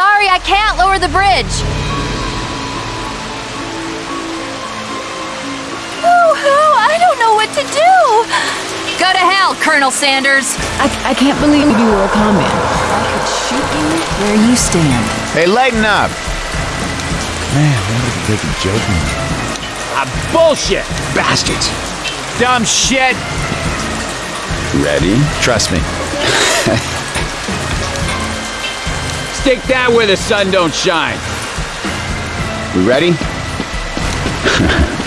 Sorry, I can't lower the bridge. Boo-hoo, I don't know what to do. Go to hell, Colonel Sanders. I, I can't believe you were a common. I could shoot you where you stand. Hey, lighten up. Man, what a big joke. Ah, bullshit! Bastards. Dumb shit! Ready? Trust me. Stick that where the sun don't shine. We ready?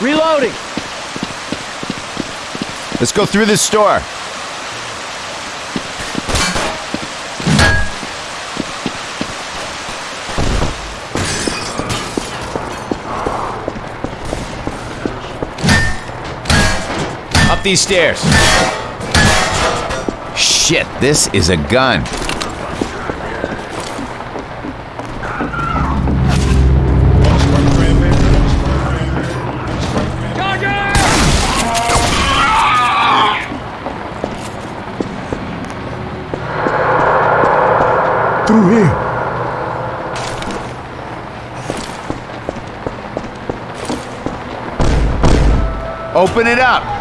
Reloading! Let's go through this store. Up these stairs. Shit, this is a gun. Through here. Open it up.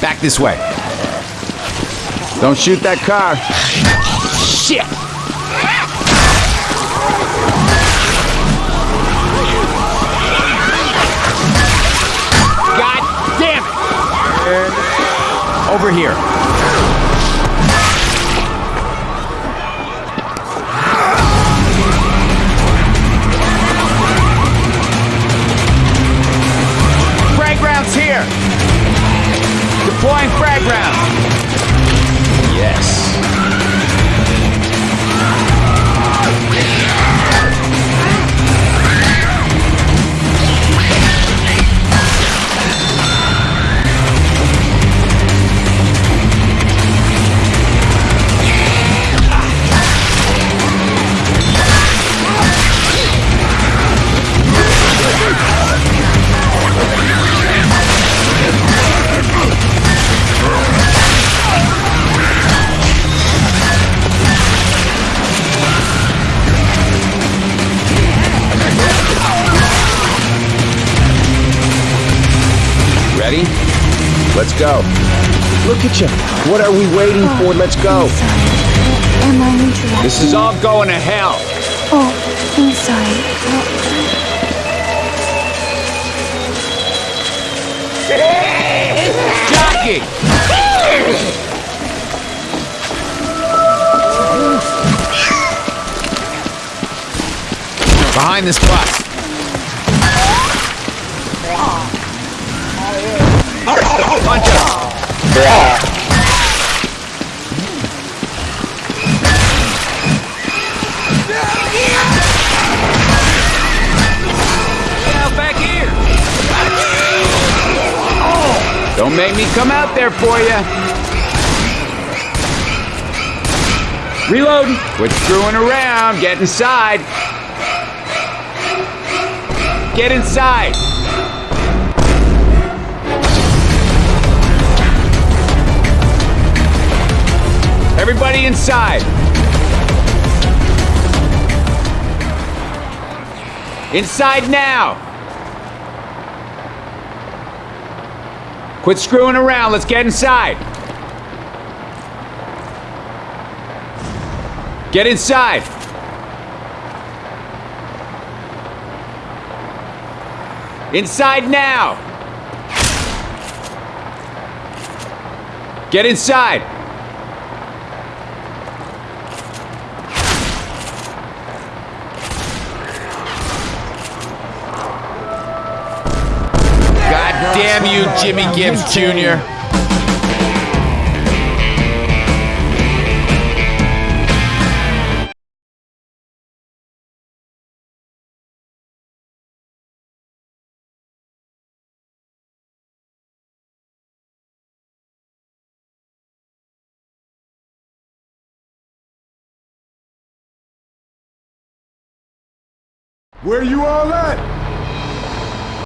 Back this way. Don't shoot that car. Shit! God damn it! Over here. Ready? Let's go. Look at you. What are we waiting oh, for? Let's go. Am I neutralized? This is all going to hell. Oh, I'm sorry. Jockey! Behind this bus. Punch back here. Don't make me come out there for you. Reloading. Quit screwing around. Get inside. Get inside. Everybody inside! Inside now! Quit screwing around, let's get inside! Get inside! Inside now! Get inside! Damn you, Jimmy Gibbs Jr. Where you all at?